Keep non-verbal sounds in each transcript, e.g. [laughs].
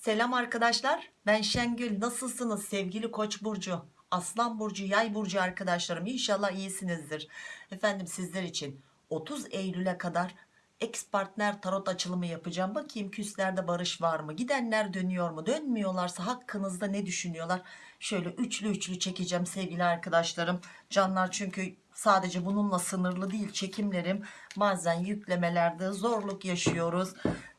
Selam arkadaşlar. Ben Şengül. Nasılsınız sevgili Koç burcu? Aslan burcu, Yay burcu arkadaşlarım. İnşallah iyisinizdir. Efendim sizler için 30 Eylül'e kadar ex partner tarot açılımı yapacağım. Bakayım küslerde barış var mı? Gidenler dönüyor mu? Dönmüyorlarsa hakkınızda ne düşünüyorlar? Şöyle üçlü üçlü çekeceğim sevgili arkadaşlarım. Canlar çünkü sadece bununla sınırlı değil çekimlerim. Bazen yüklemelerde zorluk yaşıyoruz.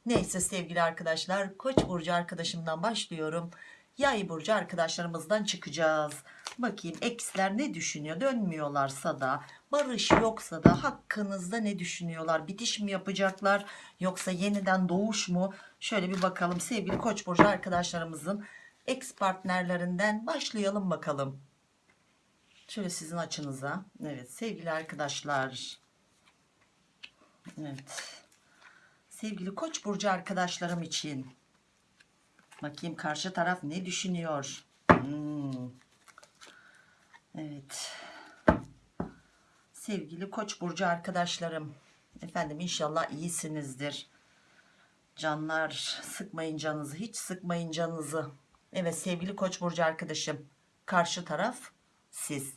Neyse sevgili arkadaşlar Koç burcu arkadaşımdan başlıyorum. Yay burcu arkadaşlarımızdan çıkacağız. Bakayım eksler ne düşünüyor? Dönmüyorlarsa da barış yoksa da hakkınızda ne düşünüyorlar? Bitiş mi yapacaklar yoksa yeniden doğuş mu? Şöyle bir bakalım sevgili Koç burcu arkadaşlarımızın ex partnerlerinden başlayalım bakalım. Şöyle sizin açınıza. Evet sevgili arkadaşlar. Evet. Sevgili Koç burcu arkadaşlarım için bakayım karşı taraf ne düşünüyor? Hmm. Evet. Sevgili Koç burcu arkadaşlarım, efendim inşallah iyisinizdir. Canlar sıkmayın canınızı, hiç sıkmayın canınızı. Evet sevgili Koç burcu arkadaşım, karşı taraf siz.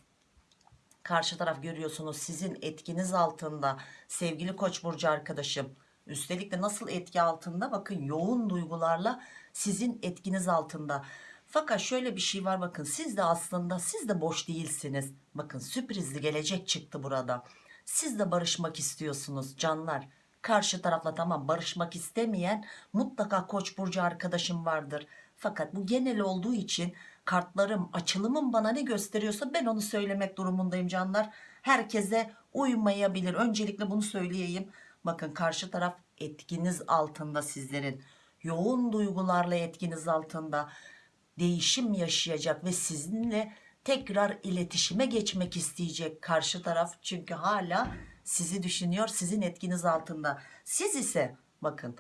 Karşı taraf görüyorsunuz sizin etkiniz altında sevgili Koç burcu arkadaşım. Üstelik de nasıl etki altında? Bakın yoğun duygularla sizin etkiniz altında. Fakat şöyle bir şey var bakın siz de aslında siz de boş değilsiniz. Bakın sürprizli gelecek çıktı burada. Siz de barışmak istiyorsunuz canlar. Karşı tarafla tamam barışmak istemeyen mutlaka koç burcu arkadaşım vardır. Fakat bu genel olduğu için kartlarım açılımım bana ne gösteriyorsa ben onu söylemek durumundayım canlar. Herkese uymayabilir. Öncelikle bunu söyleyeyim. Bakın karşı taraf etkiniz altında sizlerin. Yoğun duygularla etkiniz altında değişim yaşayacak ve sizinle tekrar iletişime geçmek isteyecek karşı taraf. Çünkü hala sizi düşünüyor sizin etkiniz altında. Siz ise bakın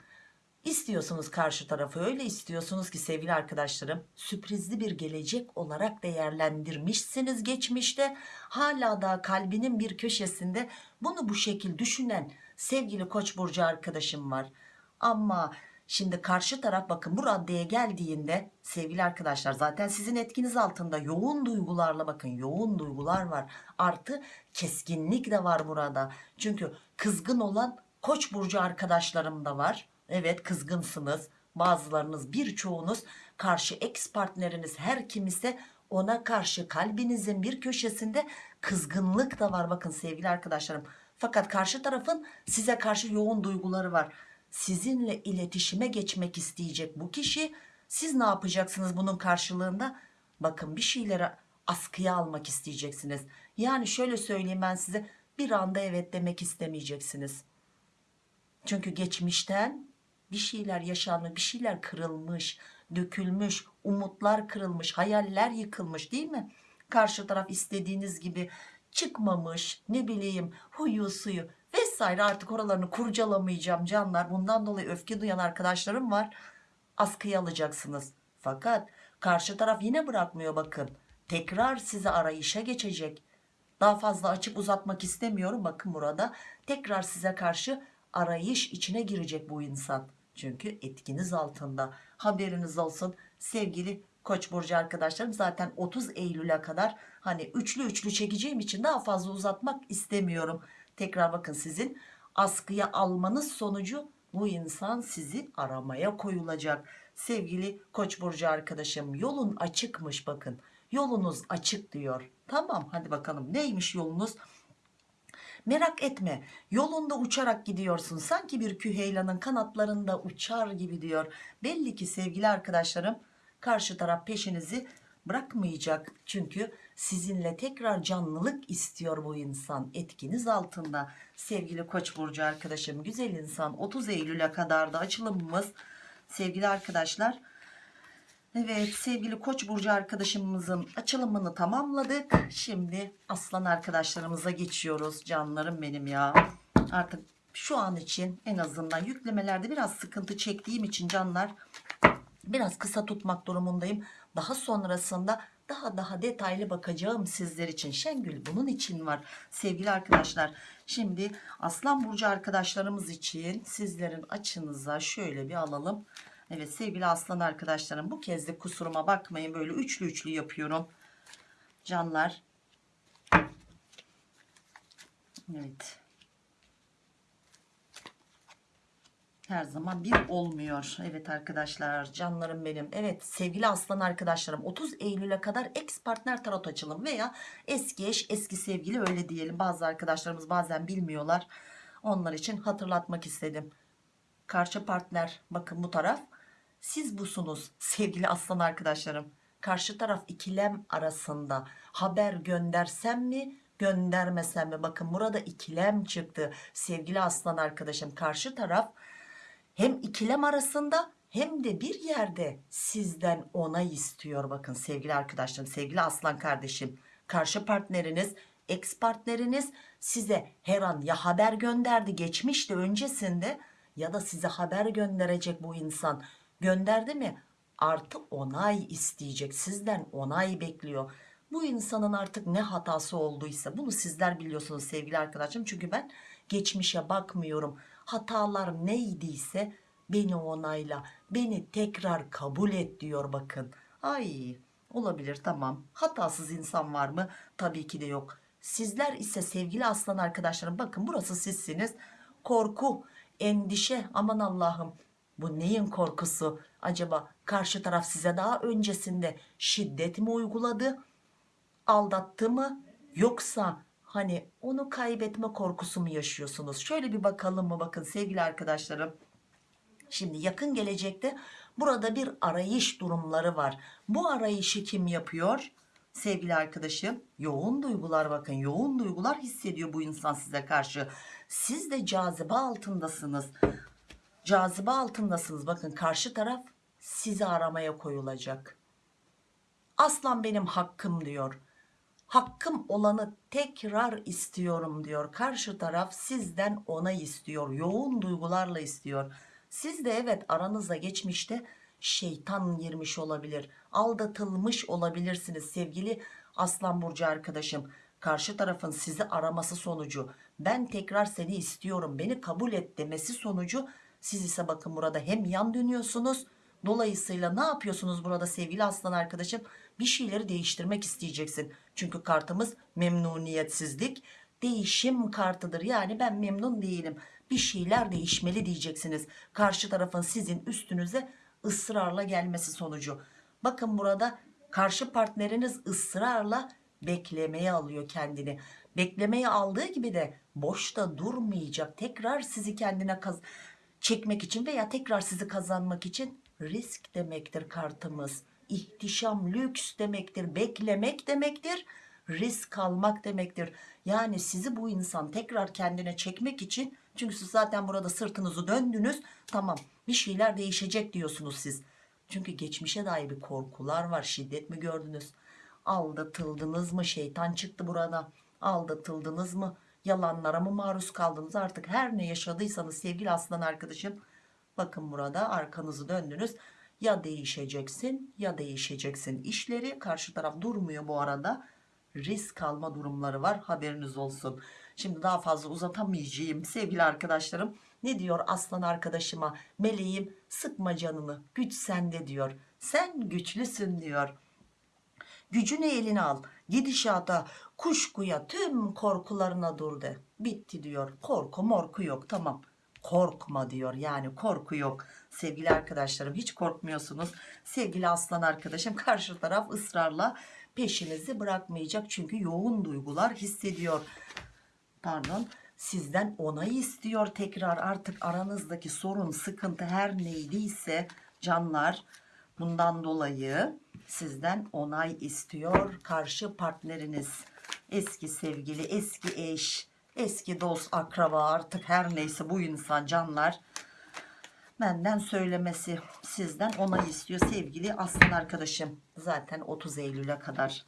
istiyorsunuz karşı tarafı öyle istiyorsunuz ki sevgili arkadaşlarım sürprizli bir gelecek olarak değerlendirmişsiniz geçmişte. Hala da kalbinin bir köşesinde bunu bu şekil düşünen sevgili koç burcu arkadaşım var. Ama şimdi karşı taraf bakın bu raddeye geldiğinde sevgili arkadaşlar zaten sizin etkiniz altında yoğun duygularla bakın yoğun duygular var. Artı keskinlik de var burada. Çünkü kızgın olan koç burcu arkadaşlarım da var. Evet kızgınsınız. Bazılarınız birçoğunuz karşı ex partneriniz her kim ise ona karşı kalbinizin bir köşesinde kızgınlık da var bakın sevgili arkadaşlarım. Fakat karşı tarafın size karşı yoğun duyguları var. Sizinle iletişime geçmek isteyecek bu kişi. Siz ne yapacaksınız bunun karşılığında? Bakın bir şeyleri askıya almak isteyeceksiniz. Yani şöyle söyleyeyim ben size bir anda evet demek istemeyeceksiniz. Çünkü geçmişten bir şeyler yaşanmış, bir şeyler kırılmış, dökülmüş, umutlar kırılmış, hayaller yıkılmış değil mi? Karşı taraf istediğiniz gibi çıkmamış, ne bileyim huyu suyu vesaire artık oralarını kurcalamayacağım canlar. Bundan dolayı öfke duyan arkadaşlarım var. Askıya alacaksınız. Fakat karşı taraf yine bırakmıyor bakın. Tekrar size arayışa geçecek. Daha fazla açıp uzatmak istemiyorum. Bakın burada tekrar size karşı arayış içine girecek bu insan. Çünkü etkiniz altında. Haberiniz olsun sevgili Koç burcu arkadaşlarım zaten 30 Eylül'e kadar hani üçlü üçlü çekeceğim için daha fazla uzatmak istemiyorum. Tekrar bakın sizin askıya almanız sonucu bu insan sizi aramaya koyulacak. Sevgili Koç burcu arkadaşım yolun açıkmış bakın. Yolunuz açık diyor. Tamam hadi bakalım neymiş yolunuz? Merak etme yolunda uçarak gidiyorsun sanki bir küheylanın kanatlarında uçar gibi diyor. Belli ki sevgili arkadaşlarım karşı taraf peşinizi bırakmayacak. Çünkü sizinle tekrar canlılık istiyor bu insan etkiniz altında. Sevgili Koç burcu arkadaşım güzel insan 30 Eylül'e kadar da açılımımız sevgili arkadaşlar. Evet sevgili Koç burcu arkadaşımızın açılımını tamamladık. Şimdi aslan arkadaşlarımıza geçiyoruz. Canlarım benim ya. Artık şu an için en azından yüklemelerde biraz sıkıntı çektiğim için canlar biraz kısa tutmak durumundayım. Daha sonrasında daha daha detaylı bakacağım sizler için. Şengül bunun için var sevgili arkadaşlar. Şimdi Aslan Burcu arkadaşlarımız için sizlerin açınıza şöyle bir alalım. Evet sevgili aslan arkadaşlarım bu kez de kusuruma bakmayın böyle üçlü üçlü yapıyorum. Canlar. Evet. Her zaman bir olmuyor. Evet arkadaşlar canlarım benim. Evet sevgili aslan arkadaşlarım 30 Eylül'e kadar ex partner tarot açılım veya eski eş eski sevgili öyle diyelim. Bazı arkadaşlarımız bazen bilmiyorlar. Onlar için hatırlatmak istedim. Karşı partner bakın bu taraf siz busunuz sevgili aslan arkadaşlarım. Karşı taraf ikilem arasında haber göndersem mi göndermesem mi? Bakın burada ikilem çıktı sevgili aslan arkadaşım. Karşı taraf hem ikilem arasında hem de bir yerde sizden onay istiyor. Bakın sevgili arkadaşlarım sevgili aslan kardeşim karşı partneriniz ex partneriniz size her an ya haber gönderdi geçmişte öncesinde ya da size haber gönderecek bu insan gönderdi mi artı onay isteyecek sizden onay bekliyor. Bu insanın artık ne hatası olduysa bunu sizler biliyorsunuz sevgili arkadaşım çünkü ben geçmişe bakmıyorum hatalar neydiyse beni onayla beni tekrar kabul et diyor bakın. Ay olabilir tamam. Hatasız insan var mı? Tabii ki de yok. Sizler ise sevgili aslan arkadaşlarım bakın burası sizsiniz. Korku endişe aman Allah'ım. Bu neyin korkusu? Acaba karşı taraf size daha öncesinde şiddet mi uyguladı aldattı mı? Yoksa hani onu kaybetme korkusu mu yaşıyorsunuz? Şöyle bir bakalım mı? Bakın sevgili arkadaşlarım şimdi yakın gelecekte burada bir arayış durumları var. Bu arayışı kim yapıyor? Sevgili arkadaşım yoğun duygular bakın yoğun duygular hissediyor bu insan size karşı. Siz de cazibe altındasınız. Cazibe altındasınız. Bakın karşı taraf sizi aramaya koyulacak. Aslan benim hakkım diyor hakkım olanı tekrar istiyorum diyor. Karşı taraf sizden onay istiyor yoğun duygularla istiyor. Siz de evet aranıza geçmişte şeytan girmiş olabilir aldatılmış olabilirsiniz sevgili aslan burcu arkadaşım. Karşı tarafın sizi araması sonucu ben tekrar seni istiyorum beni kabul et demesi sonucu siz ise bakın burada hem yan dönüyorsunuz. Dolayısıyla ne yapıyorsunuz burada sevgili aslan arkadaşım bir şeyleri değiştirmek isteyeceksin. Çünkü kartımız memnuniyetsizlik. Değişim kartıdır. Yani ben memnun değilim. Bir şeyler değişmeli diyeceksiniz. Karşı tarafın sizin üstünüze ısrarla gelmesi sonucu. Bakın burada karşı partneriniz ısrarla beklemeye alıyor kendini. Beklemeye aldığı gibi de boşta durmayacak. Tekrar sizi kendine kaz çekmek için veya tekrar sizi kazanmak için risk demektir kartımız ihtişam lüks demektir beklemek demektir risk almak demektir. Yani sizi bu insan tekrar kendine çekmek için çünkü siz zaten burada sırtınızı döndünüz tamam bir şeyler değişecek diyorsunuz siz. Çünkü geçmişe dair bir korkular var şiddet mi gördünüz? Aldatıldınız mı? Şeytan çıktı burada. Aldatıldınız mı? Yalanlara mı maruz kaldınız? Artık her ne yaşadıysanız sevgili aslan arkadaşım bakın burada arkanızı döndünüz ya değişeceksin ya değişeceksin işleri. Karşı taraf durmuyor bu arada. Risk alma durumları var haberiniz olsun. Şimdi daha fazla uzatamayacağım sevgili arkadaşlarım. Ne diyor aslan arkadaşıma? Meleğim sıkma canını güç sende diyor. Sen güçlüsün diyor. Gücünü eline al gidişata kuşkuya tüm korkularına dur de. Bitti diyor. Korku morku yok tamam korkma diyor. Yani korku yok. Sevgili arkadaşlarım hiç korkmuyorsunuz. Sevgili aslan arkadaşım [laughs] karşı taraf ısrarla peşinizi bırakmayacak. Çünkü yoğun duygular hissediyor. Pardon sizden onay istiyor tekrar. Artık aranızdaki sorun sıkıntı her neydiyse canlar bundan dolayı sizden onay istiyor karşı partneriniz. Eski sevgili eski eş eski dost akraba artık her neyse bu insan canlar benden söylemesi sizden onay istiyor sevgili aslan arkadaşım. Zaten 30 Eylül'e kadar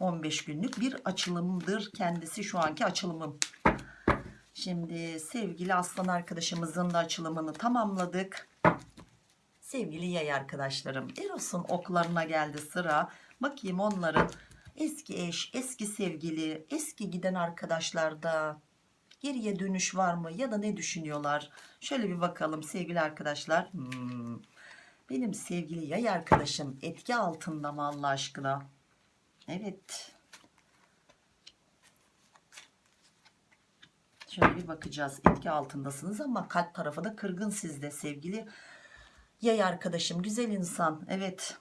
15 günlük bir açılımdır kendisi şu anki açılımım. Şimdi sevgili aslan arkadaşımızın da açılımını tamamladık. Sevgili yay arkadaşlarım Eros'un oklarına geldi sıra. Bakayım onların eski eş eski sevgili eski giden arkadaşlarda geriye dönüş var mı ya da ne düşünüyorlar şöyle bir bakalım sevgili arkadaşlar hmm. Benim sevgili yay arkadaşım etki altında mı Allah aşkına? Evet. Şöyle bir bakacağız. Etki altındasınız ama kalp tarafı da kırgın sizde sevgili yay arkadaşım. Güzel insan. Evet.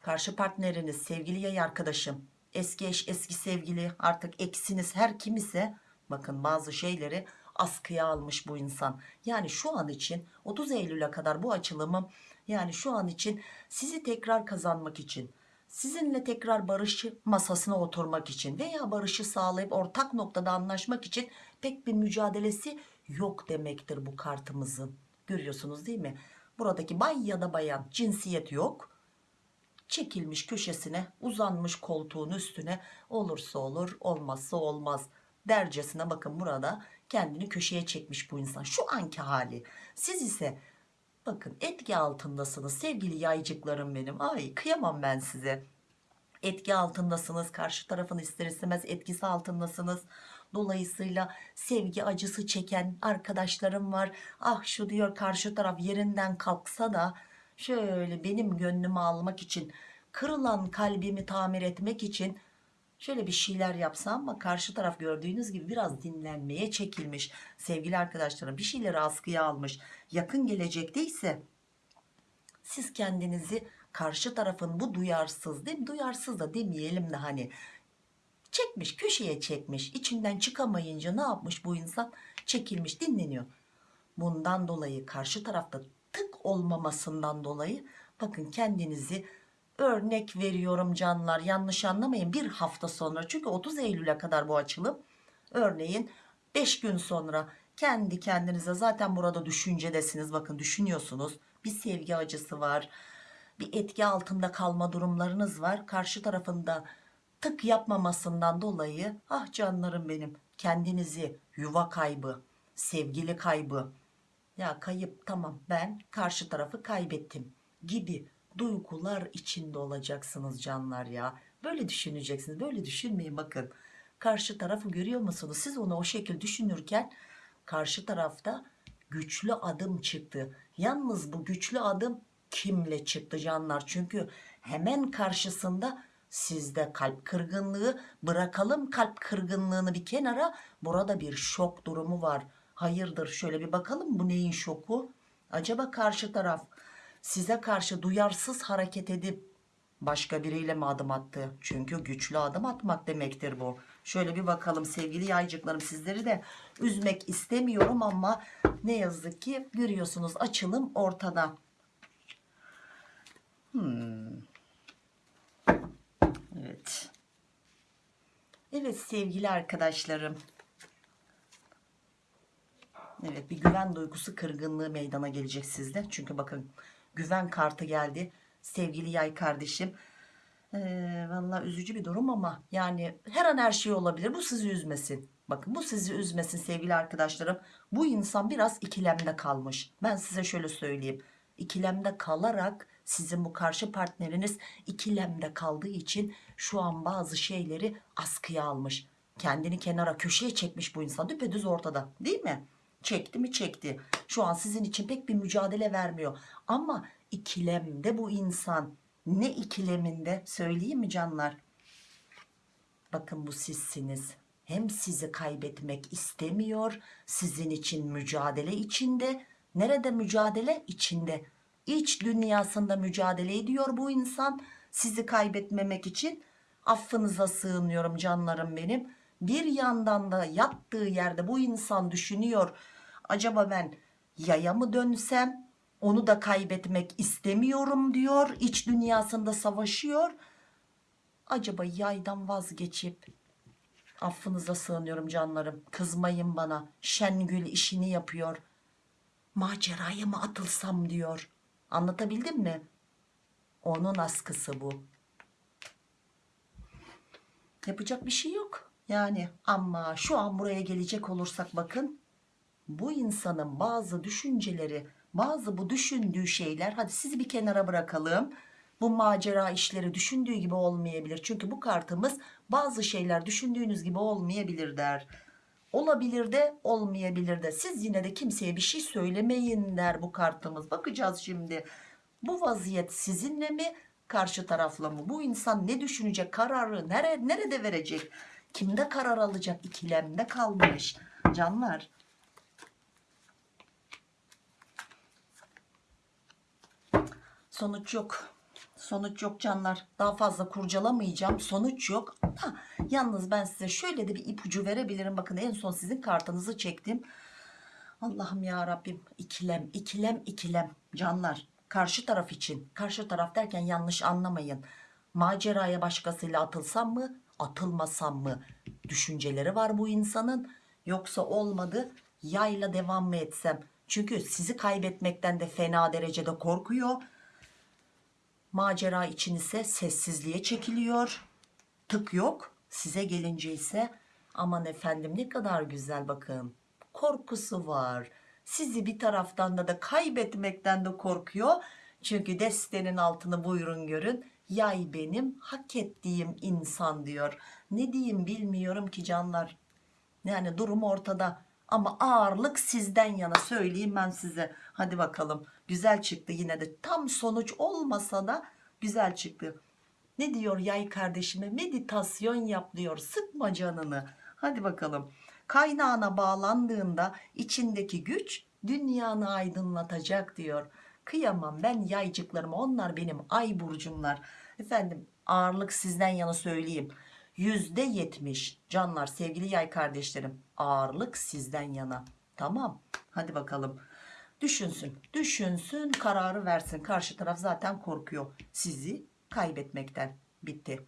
Karşı partneriniz, sevgili yay arkadaşım. Eski eş, eski sevgili, artık eksiniz her kim ise bakın bazı şeyleri askıya almış bu insan. Yani şu an için 30 Eylül'e kadar bu açılımı yani şu an için sizi tekrar kazanmak için sizinle tekrar barışı masasına oturmak için veya barışı sağlayıp ortak noktada anlaşmak için pek bir mücadelesi yok demektir bu kartımızın. Görüyorsunuz değil mi? Buradaki bay ya da bayan cinsiyet yok. Çekilmiş köşesine uzanmış koltuğun üstüne olursa olur olmazsa olmaz dercesine bakın burada kendini köşeye çekmiş bu insan. Şu anki hali. Siz ise bakın etki altındasınız sevgili yaycıklarım benim. Ay kıyamam ben size. Etki altındasınız karşı tarafın ister istemez etkisi altındasınız. Dolayısıyla sevgi acısı çeken arkadaşlarım var. Ah şu diyor karşı taraf yerinden kalksa da şöyle benim gönlümü almak için kırılan kalbimi tamir etmek için şöyle bir şeyler yapsam ama karşı taraf gördüğünüz gibi biraz dinlenmeye çekilmiş. Sevgili arkadaşlarım bir şeyleri askıya almış. Yakın gelecekte ise siz kendinizi karşı tarafın bu duyarsız değil mi? Duyarsız da demeyelim de hani çekmiş köşeye çekmiş. İçinden çıkamayınca ne yapmış bu insan? Çekilmiş dinleniyor. Bundan dolayı karşı tarafta tık olmamasından dolayı bakın kendinizi örnek veriyorum canlar yanlış anlamayın bir hafta sonra çünkü 30 Eylül'e kadar bu açılım. Örneğin 5 gün sonra kendi kendinize zaten burada düşüncedesiniz bakın düşünüyorsunuz. Bir sevgi acısı var bir etki altında kalma durumlarınız var. Karşı tarafında tık yapmamasından dolayı ah canlarım benim kendinizi yuva kaybı sevgili kaybı ya kayıp tamam ben karşı tarafı kaybettim gibi duygular içinde olacaksınız canlar ya. Böyle düşüneceksiniz böyle düşünmeyin. Bakın karşı tarafı görüyor musunuz? Siz onu o şekil düşünürken karşı tarafta güçlü adım çıktı. Yalnız bu güçlü adım kimle çıktı canlar? Çünkü hemen karşısında sizde kalp kırgınlığı. Bırakalım kalp kırgınlığını bir kenara. Burada bir şok durumu var. Hayırdır? Şöyle bir bakalım. Bu neyin şoku? Acaba karşı taraf size karşı duyarsız hareket edip başka biriyle mi adım attı çünkü güçlü adım atmak demektir bu şöyle bir bakalım sevgili yaycıklarım sizleri de üzmek istemiyorum ama ne yazık ki görüyorsunuz açılım ortada Hmm. Evet. Evet sevgili arkadaşlarım. Evet bir güven duygusu kırgınlığı meydana gelecek sizde. Çünkü bakın güven kartı geldi. Sevgili yay kardeşim. Ee, Valla üzücü bir durum ama yani her an her şey olabilir. Bu sizi üzmesin. Bakın bu sizi üzmesin sevgili arkadaşlarım. Bu insan biraz ikilemde kalmış. Ben size şöyle söyleyeyim. İkilemde kalarak sizin bu karşı partneriniz ikilemde kaldığı için şu an bazı şeyleri askıya almış. Kendini kenara köşeye çekmiş bu insan düpedüz ortada değil mi? Çekti mi çekti. Şu an sizin için pek bir mücadele vermiyor. Ama ikilemde bu insan ne ikileminde söyleyeyim mi canlar? Bakın bu sizsiniz. Hem sizi kaybetmek istemiyor. Sizin için mücadele içinde. Nerede mücadele? İçinde iç dünyasında mücadele ediyor bu insan sizi kaybetmemek için affınıza sığınıyorum canlarım benim bir yandan da yattığı yerde bu insan düşünüyor acaba ben yaya mı dönsem onu da kaybetmek istemiyorum diyor. İç dünyasında savaşıyor. Acaba yaydan vazgeçip affınıza sığınıyorum canlarım. Kızmayın bana. Şengül işini yapıyor. Maceraya mı atılsam diyor. Anlatabildim mi? Onun askısı bu. Yapacak bir şey yok. Yani ama şu an buraya gelecek olursak bakın bu insanın bazı düşünceleri bazı bu düşündüğü şeyler hadi sizi bir kenara bırakalım. Bu macera işleri düşündüğü gibi olmayabilir. Çünkü bu kartımız bazı şeyler düşündüğünüz gibi olmayabilir der. Olabilir de olmayabilir de. Siz yine de kimseye bir şey söylemeyin der bu kartımız. Bakacağız şimdi. Bu vaziyet sizinle mi karşı tarafla mı? Bu insan ne düşünecek? Kararı nere, nerede verecek? Kimde karar alacak? İkilemde kalmış. Canlar. Sonuç yok. Sonuç yok canlar. Daha fazla kurcalamayacağım. Sonuç yok. Ha, yalnız ben size şöyle de bir ipucu verebilirim. Bakın en son sizin kartınızı çektim. Allah'ım ya Rabbim ikilem ikilem ikilem canlar karşı taraf için karşı taraf derken yanlış anlamayın maceraya başkasıyla atılsam mı atılmasam mı düşünceleri var bu insanın yoksa olmadı yayla devam mı etsem çünkü sizi kaybetmekten de fena derecede korkuyor macera için ise sessizliğe çekiliyor. Tık yok size gelince ise aman efendim ne kadar güzel bakın korkusu var. Sizi bir taraftan da da kaybetmekten de korkuyor. Çünkü destenin altını buyurun görün. Yay benim hak ettiğim insan diyor. Ne diyeyim bilmiyorum ki canlar. Yani durum ortada. Ama ağırlık sizden yana söyleyeyim ben size. Hadi bakalım güzel çıktı yine de. Tam sonuç olmasa da güzel çıktı. Ne diyor yay kardeşime? Meditasyon yap diyor. Sıkma canını. Hadi bakalım. Kaynağına bağlandığında içindeki güç dünyanı aydınlatacak diyor. Kıyamam ben yaycıklarıma. Onlar benim ay burcumlar efendim ağırlık sizden yana söyleyeyim. Yüzde yetmiş. Canlar sevgili yay kardeşlerim ağırlık sizden yana. Tamam. Hadi bakalım düşünsün düşünsün kararı versin. Karşı taraf zaten korkuyor. Sizi kaybetmekten bitti.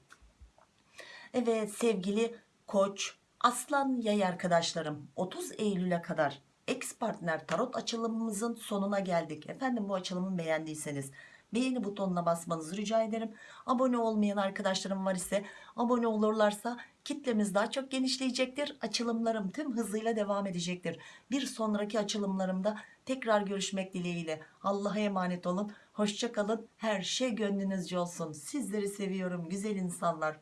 Evet sevgili koç aslan yay arkadaşlarım 30 Eylül'e kadar ex partner tarot açılımımızın sonuna geldik. Efendim bu açılımı beğendiyseniz beğeni butonuna basmanızı rica ederim. Abone olmayan arkadaşlarım var ise abone olurlarsa kitlemiz daha çok genişleyecektir. Açılımlarım tüm hızıyla devam edecektir. Bir sonraki açılımlarımda tekrar görüşmek dileğiyle. Allah'a emanet olun. Hoşça kalın. Her şey gönlünüzce olsun. Sizleri seviyorum güzel insanlar